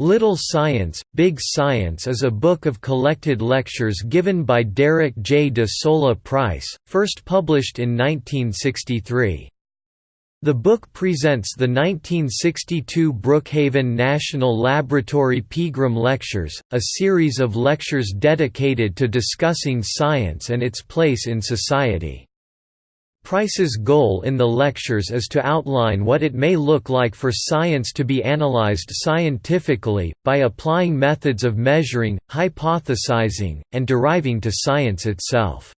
Little Science, Big Science is a book of collected lectures given by Derek J. de Solla Price, first published in 1963. The book presents the 1962 Brookhaven National Laboratory Pegram Lectures, a series of lectures dedicated to discussing science and its place in society. Price's goal in the lectures is to outline what it may look like for science to be analyzed scientifically, by applying methods of measuring, hypothesizing, and deriving to science itself.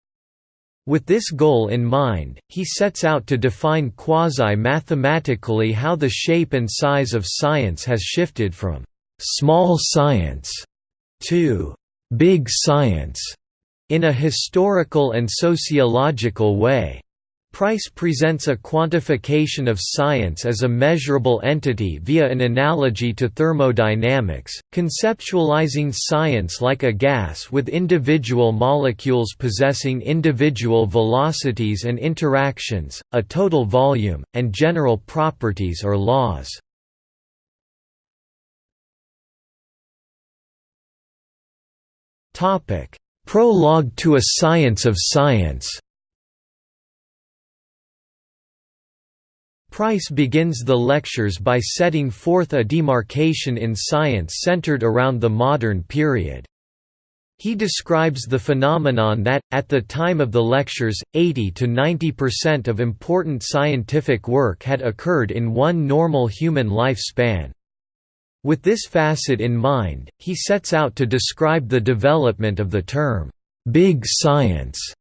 With this goal in mind, he sets out to define quasi-mathematically how the shape and size of science has shifted from «small science» to «big science» in a historical and sociological way. Price presents a quantification of science as a measurable entity via an analogy to thermodynamics, conceptualizing science like a gas with individual molecules possessing individual velocities and interactions, a total volume, and general properties or laws. Prologue to a Science of Science Price begins the lectures by setting forth a demarcation in science centered around the modern period. He describes the phenomenon that, at the time of the lectures, 80 to 90% of important scientific work had occurred in one normal human lifespan. With this facet in mind, he sets out to describe the development of the term, "'big science'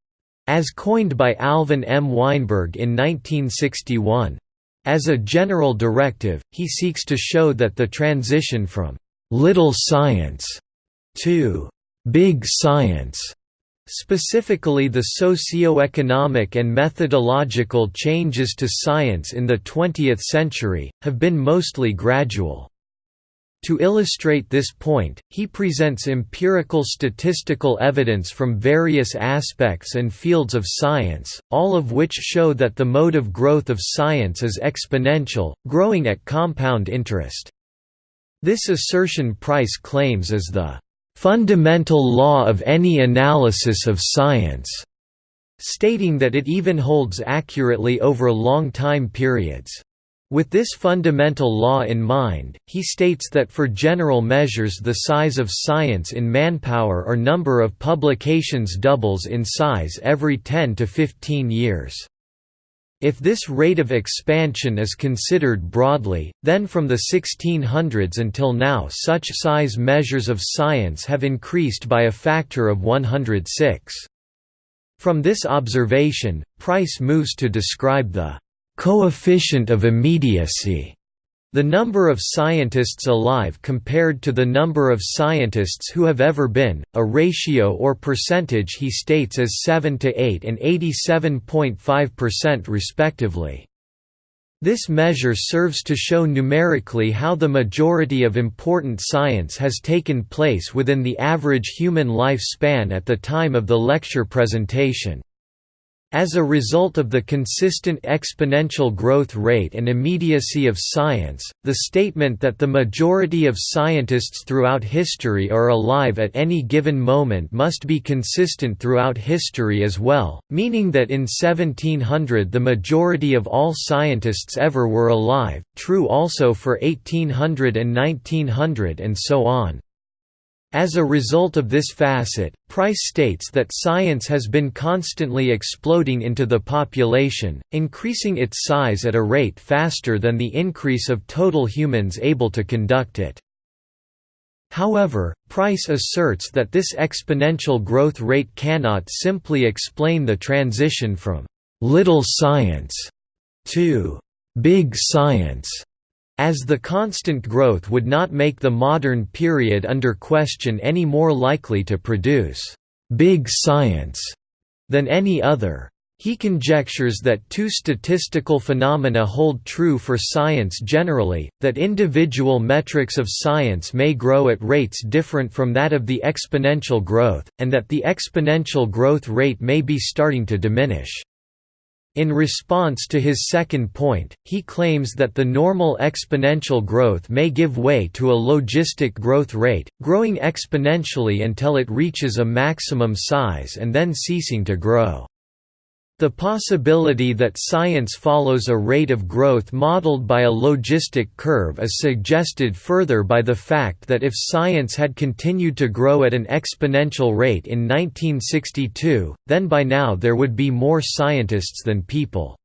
as coined by Alvin M. Weinberg in 1961. As a general directive, he seeks to show that the transition from «little science» to «big science» Specifically the socio-economic and methodological changes to science in the 20th century, have been mostly gradual. To illustrate this point, he presents empirical statistical evidence from various aspects and fields of science, all of which show that the mode of growth of science is exponential, growing at compound interest. This assertion Price claims is the "...fundamental law of any analysis of science", stating that it even holds accurately over long time periods. With this fundamental law in mind, he states that for general measures the size of science in manpower or number of publications doubles in size every 10 to 15 years. If this rate of expansion is considered broadly, then from the 1600s until now such size measures of science have increased by a factor of 106. From this observation, Price moves to describe the coefficient of immediacy, the number of scientists alive compared to the number of scientists who have ever been, a ratio or percentage he states as 7 to 8 and 87.5% respectively. This measure serves to show numerically how the majority of important science has taken place within the average human life span at the time of the lecture presentation. As a result of the consistent exponential growth rate and immediacy of science, the statement that the majority of scientists throughout history are alive at any given moment must be consistent throughout history as well, meaning that in 1700 the majority of all scientists ever were alive, true also for 1800 and 1900 and so on. As a result of this facet, Price states that science has been constantly exploding into the population, increasing its size at a rate faster than the increase of total humans able to conduct it. However, Price asserts that this exponential growth rate cannot simply explain the transition from «little science» to «big science» As the constant growth would not make the modern period under question any more likely to produce «big science» than any other. He conjectures that two statistical phenomena hold true for science generally, that individual metrics of science may grow at rates different from that of the exponential growth, and that the exponential growth rate may be starting to diminish. In response to his second point, he claims that the normal exponential growth may give way to a logistic growth rate, growing exponentially until it reaches a maximum size and then ceasing to grow. The possibility that science follows a rate of growth modeled by a logistic curve is suggested further by the fact that if science had continued to grow at an exponential rate in 1962, then by now there would be more scientists than people.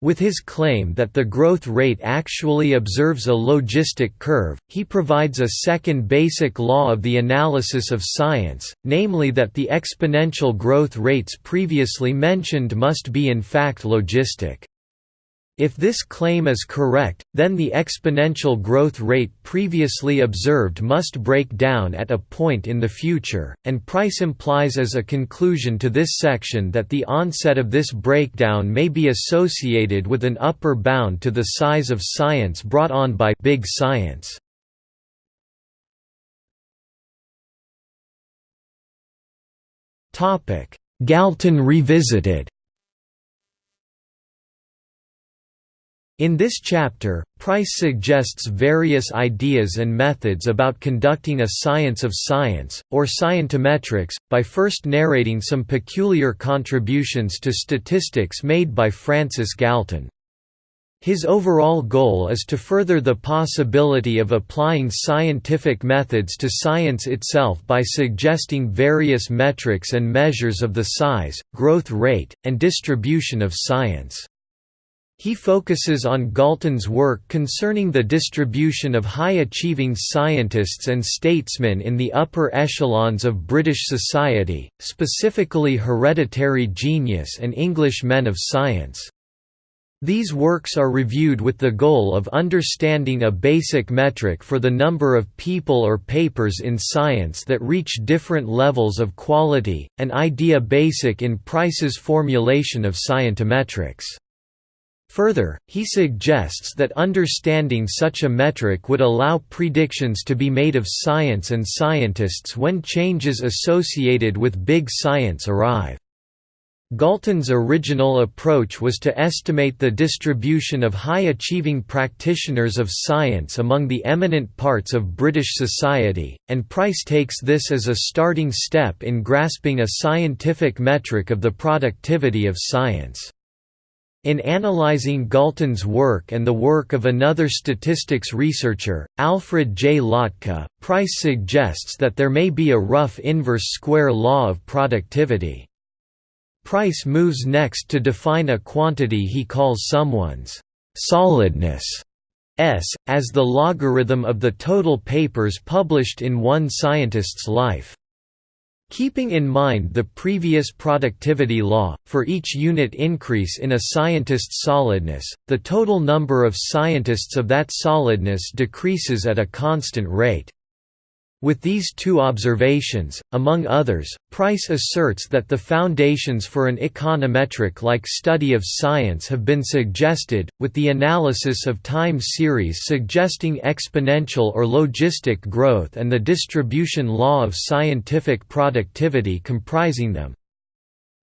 With his claim that the growth rate actually observes a logistic curve, he provides a second basic law of the analysis of science, namely that the exponential growth rates previously mentioned must be in fact logistic. If this claim is correct, then the exponential growth rate previously observed must break down at a point in the future, and Price implies as a conclusion to this section that the onset of this breakdown may be associated with an upper bound to the size of science brought on by big science. Galton revisited In this chapter, Price suggests various ideas and methods about conducting a science of science, or scientometrics, by first narrating some peculiar contributions to statistics made by Francis Galton. His overall goal is to further the possibility of applying scientific methods to science itself by suggesting various metrics and measures of the size, growth rate, and distribution of science. He focuses on Galton's work concerning the distribution of high-achieving scientists and statesmen in the upper echelons of British society, specifically hereditary genius and English men of science. These works are reviewed with the goal of understanding a basic metric for the number of people or papers in science that reach different levels of quality, an idea basic in Price's formulation of scientometrics. Further, he suggests that understanding such a metric would allow predictions to be made of science and scientists when changes associated with big science arrive. Galton's original approach was to estimate the distribution of high-achieving practitioners of science among the eminent parts of British society, and Price takes this as a starting step in grasping a scientific metric of the productivity of science. In analyzing Galton's work and the work of another statistics researcher, Alfred J. Lotka, Price suggests that there may be a rough inverse square law of productivity. Price moves next to define a quantity he calls someone's solidness s, as the logarithm of the total papers published in one scientist's life. Keeping in mind the previous productivity law, for each unit increase in a scientist's solidness, the total number of scientists of that solidness decreases at a constant rate. With these two observations, among others, Price asserts that the foundations for an econometric-like study of science have been suggested, with the analysis of time series suggesting exponential or logistic growth and the distribution law of scientific productivity comprising them.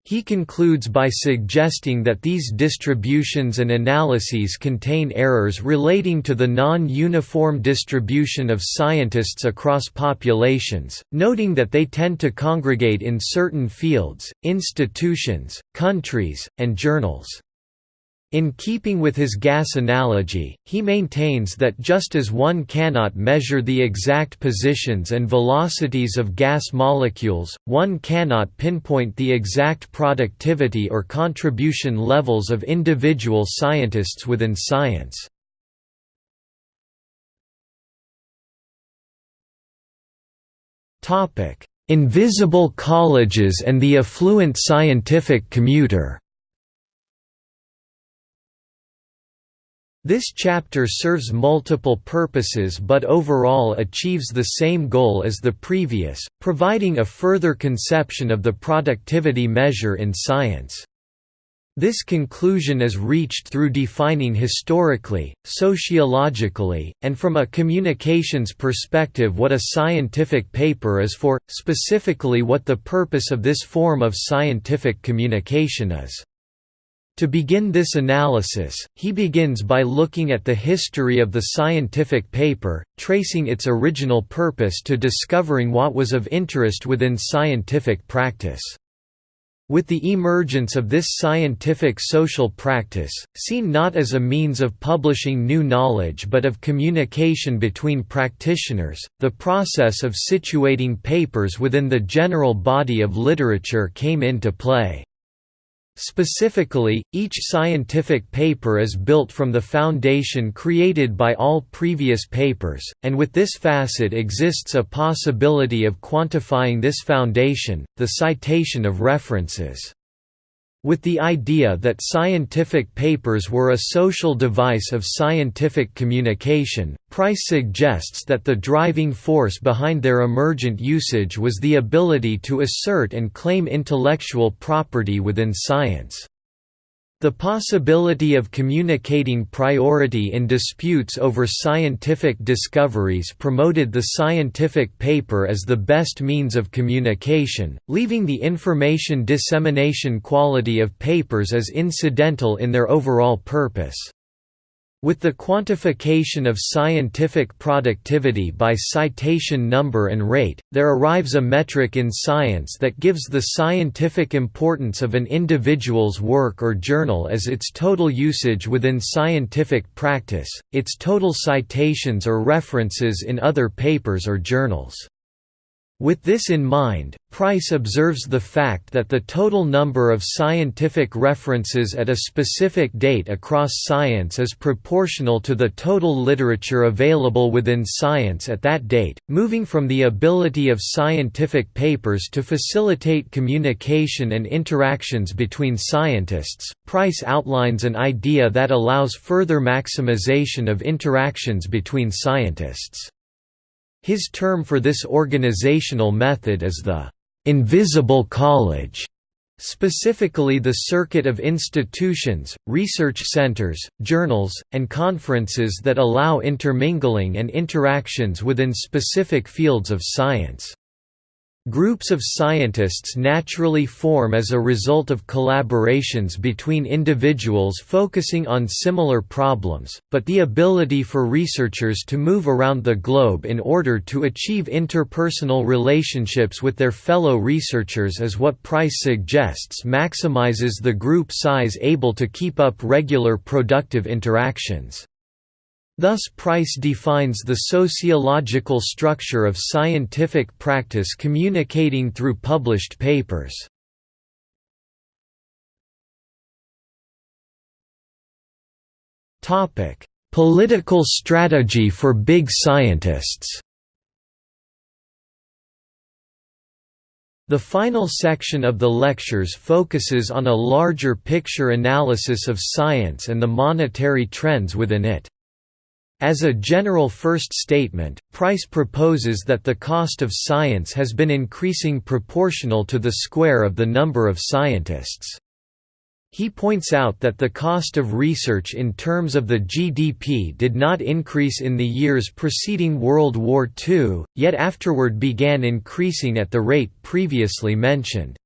He concludes by suggesting that these distributions and analyses contain errors relating to the non-uniform distribution of scientists across populations, noting that they tend to congregate in certain fields, institutions, countries, and journals. In keeping with his gas analogy, he maintains that just as one cannot measure the exact positions and velocities of gas molecules, one cannot pinpoint the exact productivity or contribution levels of individual scientists within science. Invisible colleges and the affluent scientific commuter This chapter serves multiple purposes but overall achieves the same goal as the previous, providing a further conception of the productivity measure in science. This conclusion is reached through defining historically, sociologically, and from a communications perspective what a scientific paper is for, specifically what the purpose of this form of scientific communication is. To begin this analysis, he begins by looking at the history of the scientific paper, tracing its original purpose to discovering what was of interest within scientific practice. With the emergence of this scientific social practice, seen not as a means of publishing new knowledge but of communication between practitioners, the process of situating papers within the general body of literature came into play. Specifically, each scientific paper is built from the foundation created by all previous papers, and with this facet exists a possibility of quantifying this foundation, the citation of references. With the idea that scientific papers were a social device of scientific communication, Price suggests that the driving force behind their emergent usage was the ability to assert and claim intellectual property within science. The possibility of communicating priority in disputes over scientific discoveries promoted the scientific paper as the best means of communication, leaving the information dissemination quality of papers as incidental in their overall purpose. With the quantification of scientific productivity by citation number and rate, there arrives a metric in science that gives the scientific importance of an individual's work or journal as its total usage within scientific practice, its total citations or references in other papers or journals. With this in mind, Price observes the fact that the total number of scientific references at a specific date across science is proportional to the total literature available within science at that date, moving from the ability of scientific papers to facilitate communication and interactions between scientists. Price outlines an idea that allows further maximization of interactions between scientists. His term for this organizational method is the «invisible college», specifically the circuit of institutions, research centers, journals, and conferences that allow intermingling and interactions within specific fields of science. Groups of scientists naturally form as a result of collaborations between individuals focusing on similar problems, but the ability for researchers to move around the globe in order to achieve interpersonal relationships with their fellow researchers is what Price suggests maximizes the group size able to keep up regular productive interactions. Thus Price defines the sociological structure of scientific practice communicating through published papers. Political strategy for big scientists The final section of the lectures focuses on a larger picture analysis of science and the monetary trends within it. As a general first statement, Price proposes that the cost of science has been increasing proportional to the square of the number of scientists. He points out that the cost of research in terms of the GDP did not increase in the years preceding World War II, yet afterward began increasing at the rate previously mentioned.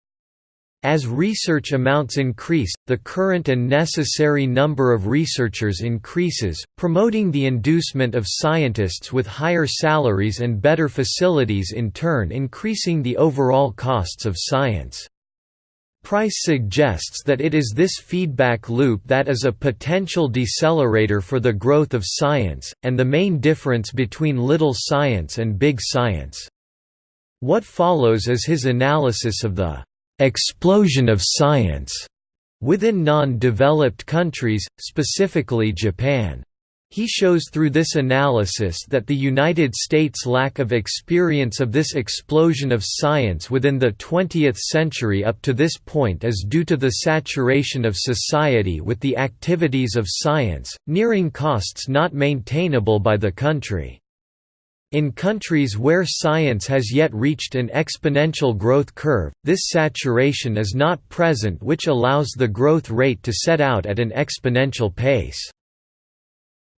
As research amounts increase, the current and necessary number of researchers increases, promoting the inducement of scientists with higher salaries and better facilities in turn increasing the overall costs of science. Price suggests that it is this feedback loop that is a potential decelerator for the growth of science, and the main difference between little science and big science. What follows is his analysis of the explosion of science within non-developed countries, specifically Japan. He shows through this analysis that the United States' lack of experience of this explosion of science within the 20th century up to this point is due to the saturation of society with the activities of science, nearing costs not maintainable by the country. In countries where science has yet reached an exponential growth curve, this saturation is not present which allows the growth rate to set out at an exponential pace.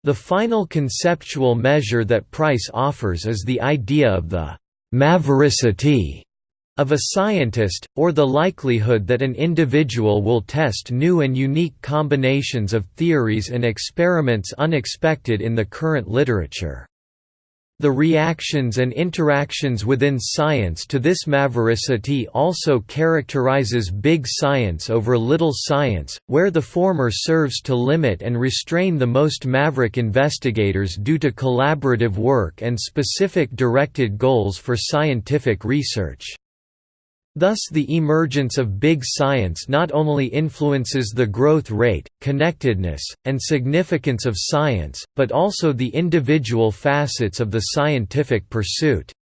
The final conceptual measure that Price offers is the idea of the «mavericity» of a scientist, or the likelihood that an individual will test new and unique combinations of theories and experiments unexpected in the current literature. The reactions and interactions within science to this mavericity also characterizes big science over little science, where the former serves to limit and restrain the most maverick investigators due to collaborative work and specific directed goals for scientific research. Thus the emergence of big science not only influences the growth rate, connectedness, and significance of science, but also the individual facets of the scientific pursuit.